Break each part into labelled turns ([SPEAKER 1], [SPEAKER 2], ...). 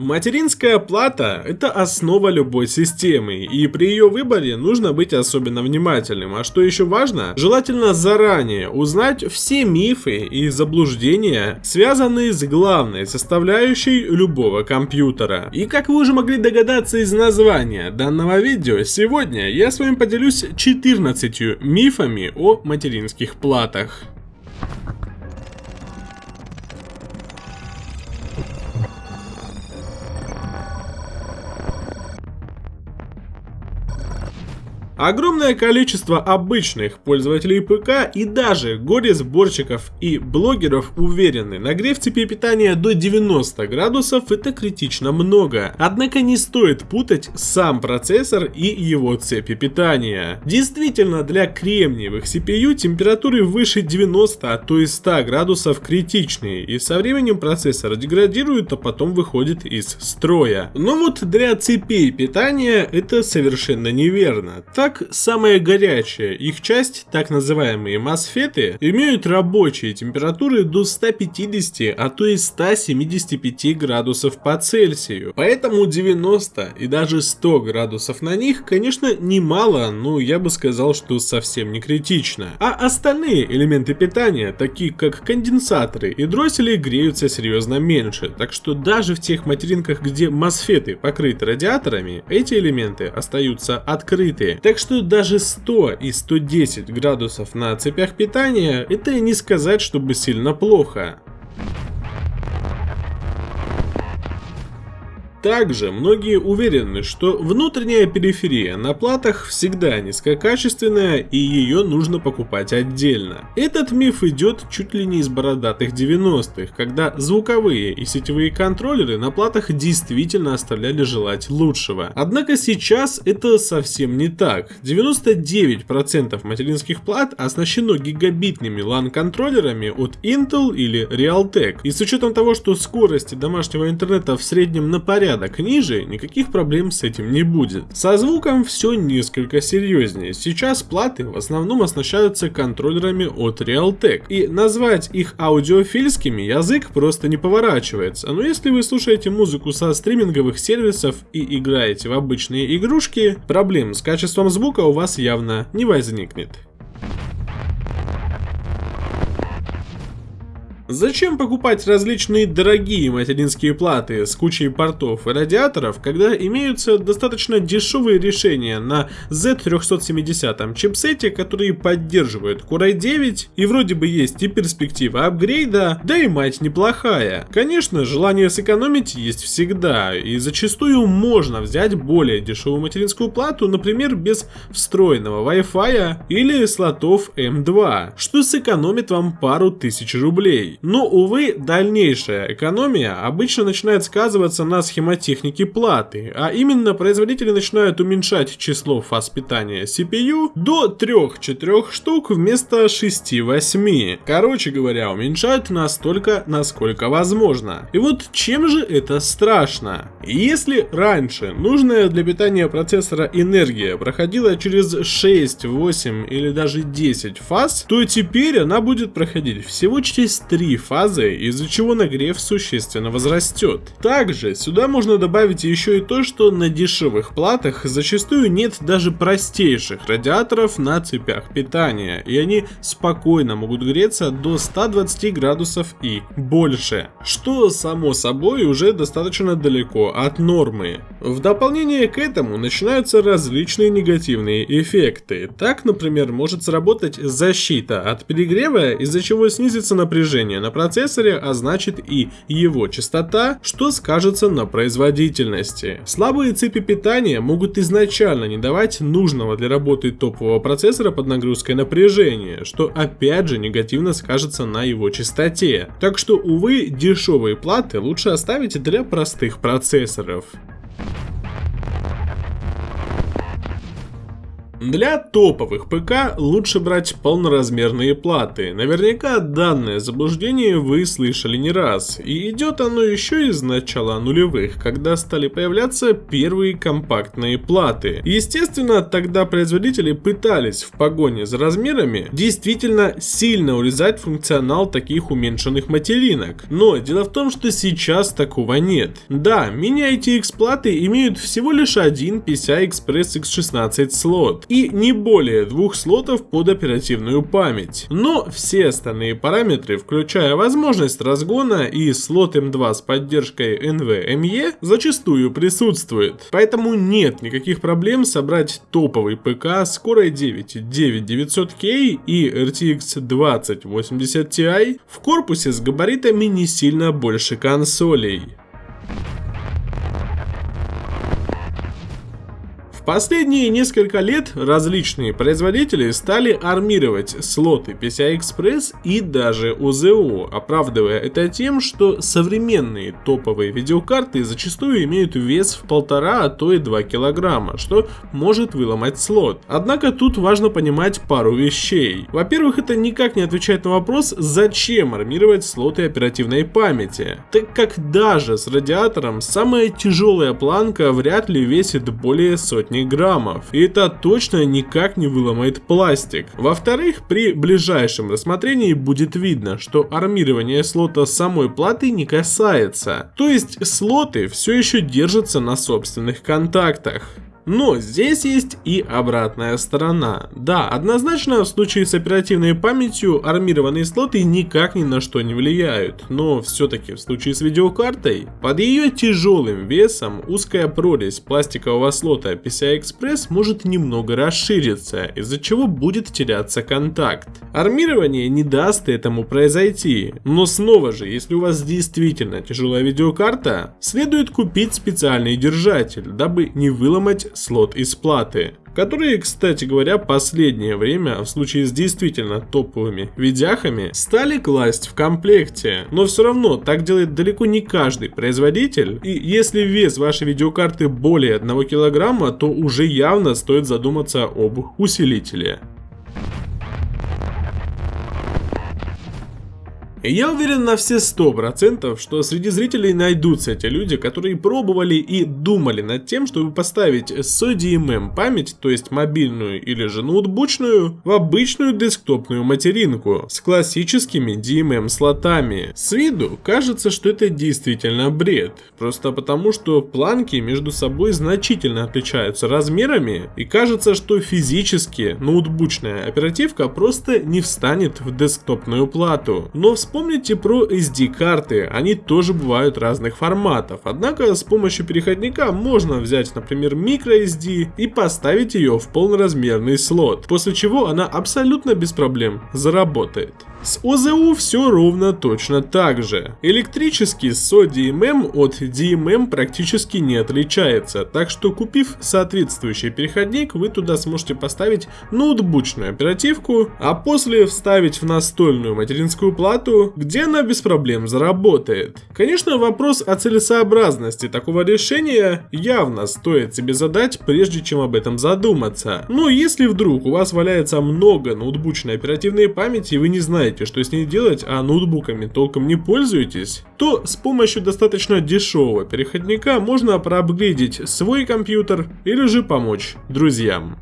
[SPEAKER 1] Материнская плата – это основа любой системы, и при ее выборе нужно быть особенно внимательным. А что еще важно, желательно заранее узнать все мифы и заблуждения, связанные с главной составляющей любого компьютера. И как вы уже могли догадаться из названия данного видео, сегодня я с вами поделюсь 14 мифами о материнских платах. Огромное количество обычных пользователей ПК и даже горе-сборщиков и блогеров уверены, нагрев цепи питания до 90 градусов это критично много. Однако не стоит путать сам процессор и его цепи питания. Действительно, для кремниевых CPU температуры выше 90, а то и 100 градусов критичные, и со временем процессор деградирует, а потом выходит из строя. Но вот для цепей питания это совершенно неверно. Так так, самая горячая их часть, так называемые мосфеты, имеют рабочие температуры до 150, а то и 175 градусов по Цельсию. Поэтому 90 и даже 100 градусов на них, конечно, немало, но я бы сказал, что совсем не критично. А остальные элементы питания, такие как конденсаторы и дроссели, греются серьезно меньше. Так что даже в тех материнках, где мосфеты покрыты радиаторами, эти элементы остаются открыты. Так что даже 100 и 110 градусов на цепях питания это не сказать, чтобы сильно плохо. Также многие уверены, что внутренняя периферия на платах всегда низкокачественная и ее нужно покупать отдельно. Этот миф идет чуть ли не из бородатых 90-х, когда звуковые и сетевые контроллеры на платах действительно оставляли желать лучшего. Однако сейчас это совсем не так. 99% материнских плат оснащено гигабитными LAN контроллерами от Intel или Realtek. И с учетом того, что скорости домашнего интернета в среднем на порядок порядок ниже, никаких проблем с этим не будет. Со звуком все несколько серьезнее. Сейчас платы в основном оснащаются контроллерами от Realtek. И назвать их аудиофильскими язык просто не поворачивается. Но если вы слушаете музыку со стриминговых сервисов и играете в обычные игрушки, проблем с качеством звука у вас явно не возникнет. Зачем покупать различные дорогие материнские платы с кучей портов и радиаторов, когда имеются достаточно дешевые решения на Z370 чипсете, которые поддерживают Core i9 и вроде бы есть и перспектива апгрейда, да и мать неплохая. Конечно, желание сэкономить есть всегда, и зачастую можно взять более дешевую материнскую плату, например, без встроенного Wi-Fi или слотов M2, что сэкономит вам пару тысяч рублей. Но, увы, дальнейшая экономия обычно начинает сказываться на схемотехнике платы, а именно производители начинают уменьшать число фаз питания CPU до 3-4 штук вместо 6-8. Короче говоря, уменьшают настолько, насколько возможно. И вот чем же это страшно? Если раньше нужная для питания процессора энергия проходила через 6, 8 или даже 10 фаз, то теперь она будет проходить всего через 3 три фазы, из-за чего нагрев существенно возрастет. Также сюда можно добавить еще и то, что на дешевых платах зачастую нет даже простейших радиаторов на цепях питания, и они спокойно могут греться до 120 градусов и больше, что само собой уже достаточно далеко от нормы. В дополнение к этому начинаются различные негативные эффекты. Так, например, может сработать защита от перегрева, из-за чего снизится напряжение на процессоре, а значит и его частота, что скажется на производительности. Слабые цепи питания могут изначально не давать нужного для работы топового процессора под нагрузкой напряжения, что опять же негативно скажется на его частоте. Так что, увы, дешевые платы лучше оставить для простых процессоров. Для топовых ПК лучше брать полноразмерные платы. Наверняка данное заблуждение вы слышали не раз. И идет оно еще из начала нулевых, когда стали появляться первые компактные платы. Естественно, тогда производители пытались в погоне за размерами действительно сильно урезать функционал таких уменьшенных материнок. Но дело в том, что сейчас такого нет. Да, мини-ITX платы имеют всего лишь один PCI Express X16 слот и не более двух слотов под оперативную память. Но все остальные параметры, включая возможность разгона и слот M2 с поддержкой NVMe, зачастую присутствуют. Поэтому нет никаких проблем собрать топовый ПК с Core i9 9900K и RTX 2080 Ti в корпусе с габаритами не сильно больше консолей. Последние несколько лет различные производители стали армировать слоты PCI Express и даже УЗО, оправдывая это тем, что современные топовые видеокарты зачастую имеют вес в полтора, а то и 2 килограмма, что может выломать слот. Однако тут важно понимать пару вещей. Во-первых, это никак не отвечает на вопрос, зачем армировать слоты оперативной памяти, так как даже с радиатором самая тяжелая планка вряд ли весит более сотни граммов, и это точно никак не выломает пластик. Во-вторых, при ближайшем рассмотрении будет видно, что армирование слота самой платы не касается, то есть слоты все еще держатся на собственных контактах. Но здесь есть и обратная сторона. Да, однозначно в случае с оперативной памятью армированные слоты никак ни на что не влияют, но все-таки в случае с видеокартой, под ее тяжелым весом узкая прорезь пластикового слота PCI Express может немного расшириться, из-за чего будет теряться контакт. Армирование не даст этому произойти, но снова же, если у вас действительно тяжелая видеокарта, следует купить специальный держатель, дабы не выломать слот из платы, которые, кстати говоря, последнее время в случае с действительно топовыми видяхами стали класть в комплекте. Но все равно так делает далеко не каждый производитель. И если вес вашей видеокарты более 1 килограмма, то уже явно стоит задуматься об усилителе. Я уверен на все сто процентов, что среди зрителей найдутся те люди, которые пробовали и думали над тем, чтобы поставить SODMM память, то есть мобильную или же ноутбучную, в обычную десктопную материнку с классическими DMM слотами. С виду кажется, что это действительно бред, просто потому что планки между собой значительно отличаются размерами и кажется, что физически ноутбучная оперативка просто не встанет в десктопную плату. Но в Вспомните про SD-карты, они тоже бывают разных форматов, однако с помощью переходника можно взять, например, microSD и поставить ее в полноразмерный слот, после чего она абсолютно без проблем заработает. С ОЗУ все ровно точно так же. Электрический SO-DMM от DMM практически не отличается, так что купив соответствующий переходник, вы туда сможете поставить ноутбучную оперативку, а после вставить в настольную материнскую плату, где она без проблем заработает. Конечно, вопрос о целесообразности такого решения явно стоит себе задать, прежде чем об этом задуматься. Но если вдруг у вас валяется много ноутбучной оперативной памяти и вы не знаете, знаете, что с ней делать, а ноутбуками толком не пользуетесь, то с помощью достаточно дешевого переходника можно проапгрейдить свой компьютер или же помочь друзьям.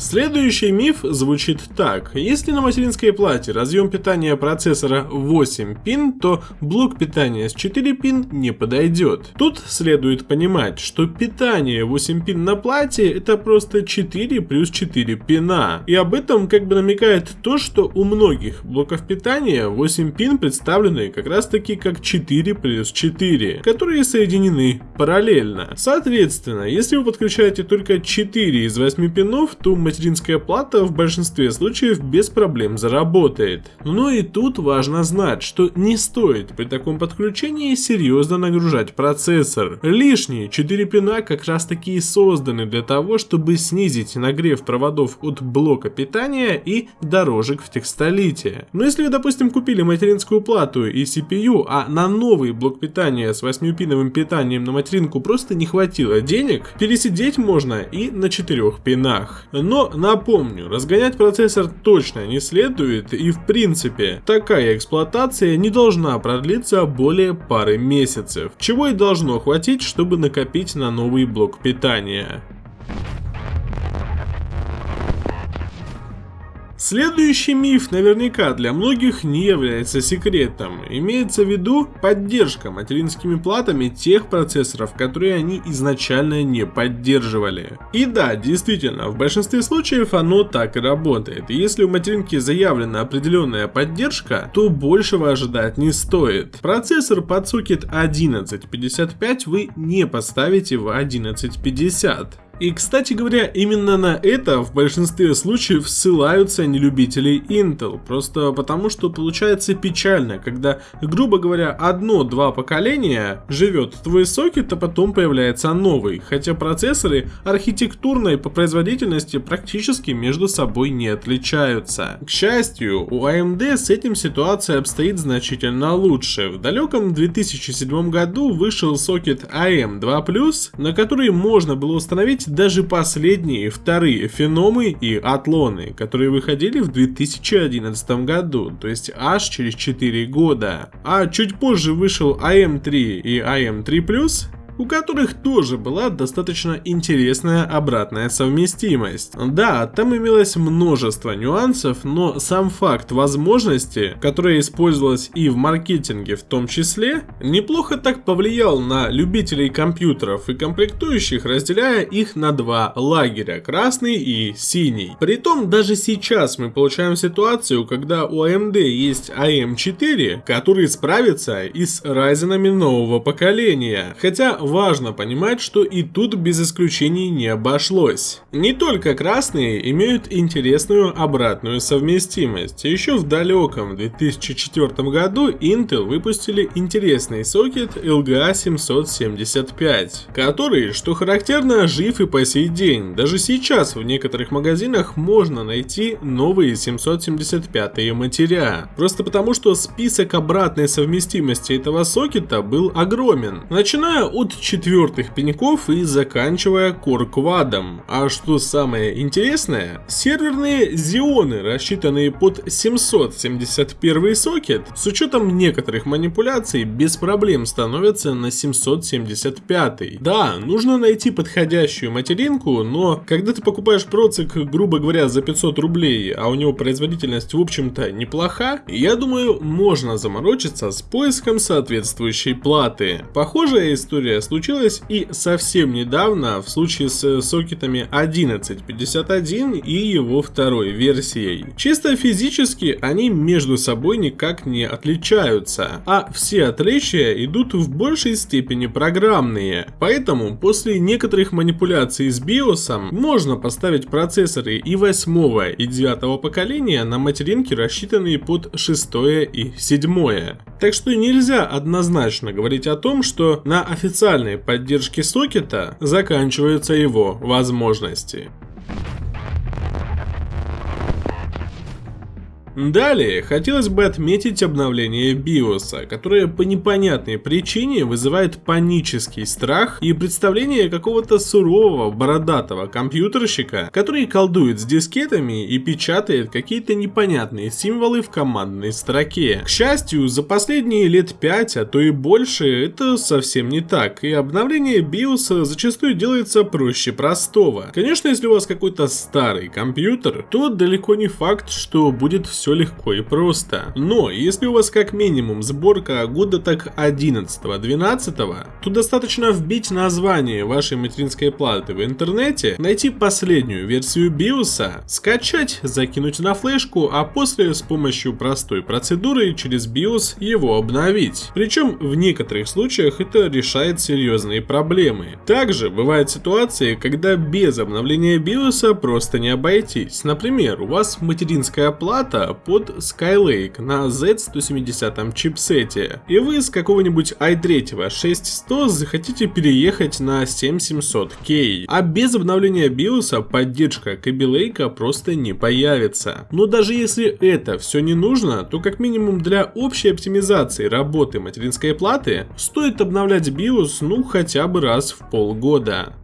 [SPEAKER 1] Следующий миф звучит так. Если на материнской плате разъем питания процессора 8 пин, то блок питания с 4 пин не подойдет. Тут следует понимать, что питание 8 пин на плате это просто 4 плюс 4 пина. И об этом как бы намекает то, что у многих блоков питания 8 пин представлены как раз таки как 4 плюс 4, которые соединены параллельно. Соответственно, если вы подключаете только 4 из 8 пинов, то материнская плата в большинстве случаев без проблем заработает. Но и тут важно знать, что не стоит при таком подключении серьезно нагружать процессор. Лишние 4 пина как раз таки и созданы для того, чтобы снизить нагрев проводов от блока питания и дорожек в текстолите. Но если вы, допустим, купили материнскую плату и CPU, а на новый блок питания с 8-пиновым питанием на материнку просто не хватило денег, пересидеть можно и на 4 пинах. Но напомню, разгонять процессор точно не следует и в принципе такая эксплуатация не должна продлиться более пары месяцев, чего и должно хватить, чтобы накопить на новый блок питания. Следующий миф наверняка для многих не является секретом. Имеется в виду поддержка материнскими платами тех процессоров, которые они изначально не поддерживали. И да, действительно, в большинстве случаев оно так и работает. Если у материнки заявлена определенная поддержка, то большего ожидать не стоит. Процессор под сокет 1155 вы не поставите в 1150. И, кстати говоря, именно на это в большинстве случаев ссылаются нелюбители Intel, просто потому что получается печально, когда, грубо говоря, одно-два поколения живет твой сокет, а потом появляется новый, хотя процессоры архитектурно и по производительности практически между собой не отличаются. К счастью, у AMD с этим ситуация обстоит значительно лучше. В далеком 2007 году вышел сокет AM2+, на который можно было установить даже последние вторые феномы и атлоны, которые выходили в 2011 году, то есть аж через 4 года. А чуть позже вышел AM3 и AM3+, у которых тоже была достаточно интересная обратная совместимость. Да, там имелось множество нюансов, но сам факт возможности, которая использовалась и в маркетинге в том числе, неплохо так повлиял на любителей компьютеров и комплектующих, разделяя их на два лагеря, красный и синий. Притом даже сейчас мы получаем ситуацию, когда у AMD есть AM4, который справится и с Ryzen нового поколения. Хотя важно понимать, что и тут без исключений не обошлось. Не только красные имеют интересную обратную совместимость. Еще в далеком 2004 году Intel выпустили интересный сокет LGA 775, который, что характерно, жив и по сей день. Даже сейчас в некоторых магазинах можно найти новые 775 матеря. Просто потому, что список обратной совместимости этого сокета был огромен. Начиная от четвертых пеньков и заканчивая корквадом. А что самое интересное, серверные зионы, рассчитанные под 771 сокет, с учетом некоторых манипуляций, без проблем становятся на 775. Да, нужно найти подходящую материнку, но когда ты покупаешь процик, грубо говоря, за 500 рублей, а у него производительность в общем-то неплоха, я думаю, можно заморочиться с поиском соответствующей платы. Похожая история случилось и совсем недавно в случае с сокетами 1151 и его второй версией. Чисто физически они между собой никак не отличаются, а все отличия идут в большей степени программные. Поэтому после некоторых манипуляций с BIOS можно поставить процессоры и 8 и 9 поколения на материнки, рассчитанные под 6 и 7. Так что нельзя однозначно говорить о том, что на официальном официальной поддержки сокета заканчиваются его возможности. Далее, хотелось бы отметить обновление BIOS, которое по непонятной причине вызывает панический страх и представление какого-то сурового, бородатого компьютерщика, который колдует с дискетами и печатает какие-то непонятные символы в командной строке. К счастью, за последние лет 5, а то и больше, это совсем не так, и обновление BIOS зачастую делается проще простого. Конечно, если у вас какой-то старый компьютер, то далеко не факт, что будет все все легко и просто. Но если у вас как минимум сборка года так 11-12, то достаточно вбить название вашей материнской платы в интернете, найти последнюю версию BIOS, скачать, закинуть на флешку, а после с помощью простой процедуры через BIOS его обновить. Причем в некоторых случаях это решает серьезные проблемы. Также бывают ситуации, когда без обновления BIOS просто не обойтись. Например, у вас материнская плата под Skylake на Z170 чипсете, и вы с какого-нибудь i3 6100 захотите переехать на 7700K, а без обновления BIOS поддержка Kaby просто не появится. Но даже если это все не нужно, то как минимум для общей оптимизации работы материнской платы стоит обновлять BIOS ну хотя бы раз в полгода.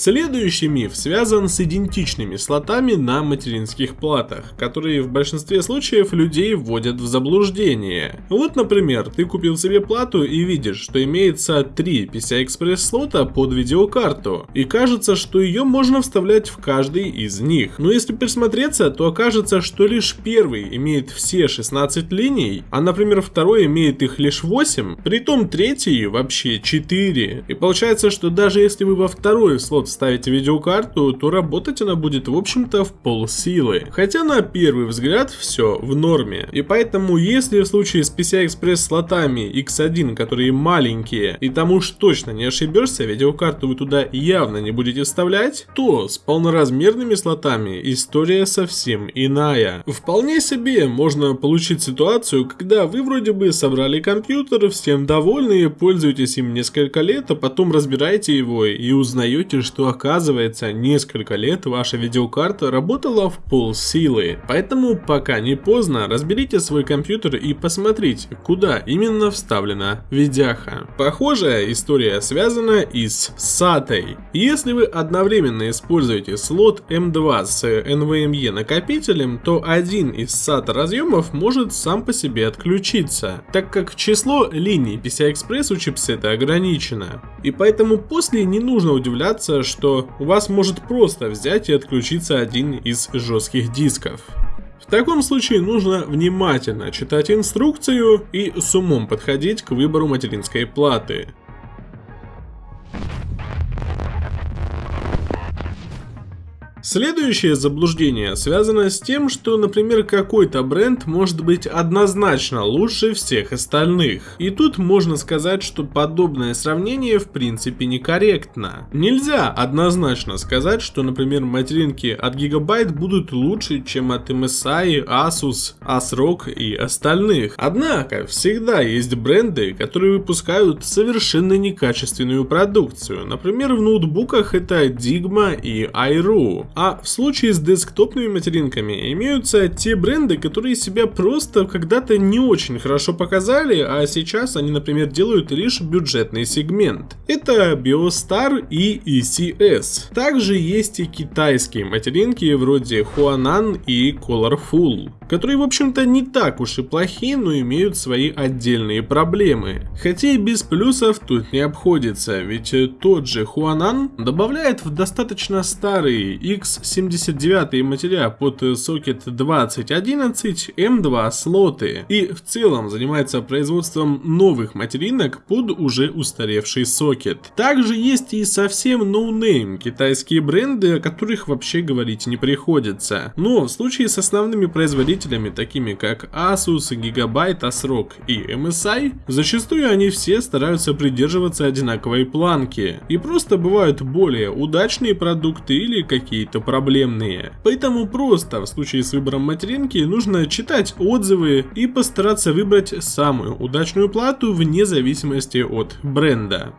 [SPEAKER 1] Следующий миф связан с идентичными слотами на материнских платах, которые в большинстве случаев людей вводят в заблуждение. Вот, например, ты купил себе плату и видишь, что имеется три PCI-Express слота под видеокарту, и кажется, что ее можно вставлять в каждый из них. Но если присмотреться, то окажется, что лишь первый имеет все 16 линий, а, например, второй имеет их лишь 8, притом третий вообще 4. И получается, что даже если вы во второй слот вставите видеокарту, то работать она будет в общем-то в полсилы. Хотя на первый взгляд все в норме. И поэтому если в случае с PCI-Express слотами X1, которые маленькие, и там уж точно не ошибешься, видеокарту вы туда явно не будете вставлять, то с полноразмерными слотами история совсем иная. Вполне себе можно получить ситуацию, когда вы вроде бы собрали компьютер, всем довольны, пользуетесь им несколько лет, а потом разбираете его и узнаете, что что оказывается несколько лет ваша видеокарта работала в пол силы. Поэтому пока не поздно, разберите свой компьютер и посмотрите, куда именно вставлена видяха. Похожая история связана и с SATA. Если вы одновременно используете слот M2 с NVMe накопителем, то один из SATA разъемов может сам по себе отключиться, так как число линий PCI-Express у чипсета ограничено. И поэтому после не нужно удивляться, что у вас может просто взять и отключиться один из жестких дисков. В таком случае нужно внимательно читать инструкцию и с умом подходить к выбору материнской платы. Следующее заблуждение связано с тем, что, например, какой-то бренд может быть однозначно лучше всех остальных. И тут можно сказать, что подобное сравнение в принципе некорректно. Нельзя однозначно сказать, что, например, материнки от Gigabyte будут лучше, чем от MSI, Asus, ASRock и остальных. Однако, всегда есть бренды, которые выпускают совершенно некачественную продукцию. Например, в ноутбуках это Digma и iRoo. А в случае с десктопными материнками имеются те бренды, которые себя просто когда-то не очень хорошо показали, а сейчас они, например, делают лишь бюджетный сегмент. Это Biostar и ECS. Также есть и китайские материнки вроде Huanan и Colorful, которые, в общем-то, не так уж и плохи, но имеют свои отдельные проблемы. Хотя и без плюсов тут не обходится, ведь тот же Huanan добавляет в достаточно старые X X79 матеря под сокет 2011 M2 слоты и в целом занимается производством новых материнок под уже устаревший сокет. Также есть и совсем no-name китайские бренды, о которых вообще говорить не приходится. Но в случае с основными производителями, такими как Asus, Gigabyte, ASRock и MSI, зачастую они все стараются придерживаться одинаковой планки. И просто бывают более удачные продукты или какие-то проблемные. Поэтому просто в случае с выбором материнки нужно читать отзывы и постараться выбрать самую удачную плату вне зависимости от бренда.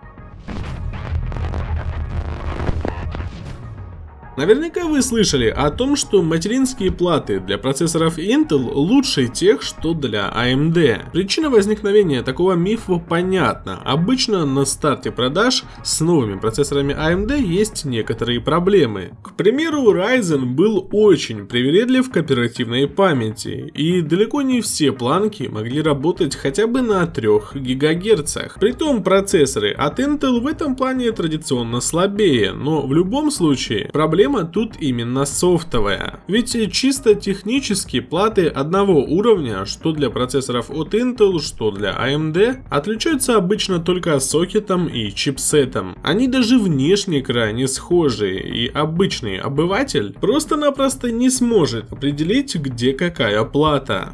[SPEAKER 1] Наверняка вы слышали о том, что материнские платы для процессоров Intel лучше тех, что для AMD. Причина возникновения такого мифа понятна. Обычно на старте продаж с новыми процессорами AMD есть некоторые проблемы. К примеру, Ryzen был очень привередлив к оперативной памяти, и далеко не все планки могли работать хотя бы на 3 ГГц. Притом процессоры от Intel в этом плане традиционно слабее, но в любом случае проблема проблема тут именно софтовая. Ведь чисто технически платы одного уровня, что для процессоров от Intel, что для AMD, отличаются обычно только сокетом и чипсетом. Они даже внешне крайне схожи, и обычный обыватель просто-напросто не сможет определить, где какая плата.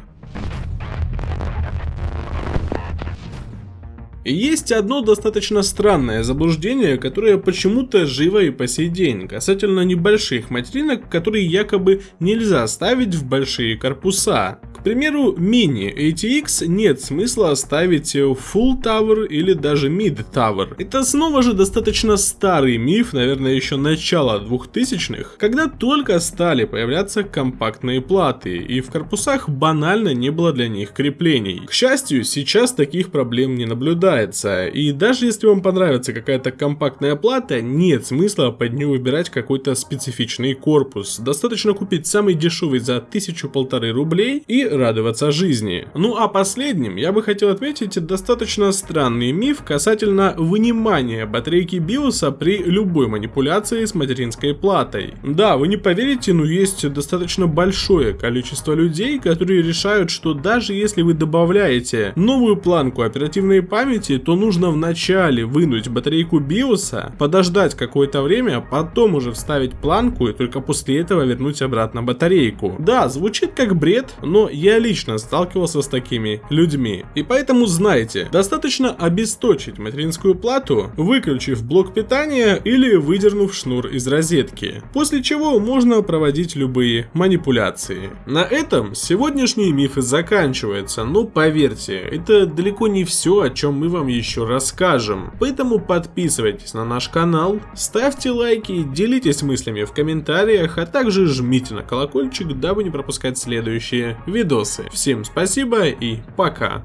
[SPEAKER 1] Есть одно достаточно странное заблуждение, которое почему-то живо и по сей день, касательно небольших материнок, которые якобы нельзя ставить в большие корпуса примеру, мини ATX нет смысла ставить Full Tower или даже Mid Tower. Это снова же достаточно старый миф, наверное, еще начала 2000-х, когда только стали появляться компактные платы, и в корпусах банально не было для них креплений. К счастью, сейчас таких проблем не наблюдается, и даже если вам понравится какая-то компактная плата, нет смысла под нее выбирать какой-то специфичный корпус. Достаточно купить самый дешевый за тысячу-полторы рублей и радоваться жизни. Ну а последним я бы хотел отметить достаточно странный миф касательно вынимания батарейки биоса при любой манипуляции с материнской платой. Да, вы не поверите, но есть достаточно большое количество людей, которые решают, что даже если вы добавляете новую планку оперативной памяти, то нужно вначале вынуть батарейку биоса, подождать какое-то время, потом уже вставить планку и только после этого вернуть обратно батарейку. Да, звучит как бред, но я лично сталкивался с такими людьми. И поэтому знайте, достаточно обесточить материнскую плату, выключив блок питания или выдернув шнур из розетки. После чего можно проводить любые манипуляции. На этом сегодняшние мифы заканчиваются, но поверьте, это далеко не все, о чем мы вам еще расскажем. Поэтому подписывайтесь на наш канал, ставьте лайки, делитесь мыслями в комментариях, а также жмите на колокольчик, дабы не пропускать следующие видосы. Всем спасибо и пока.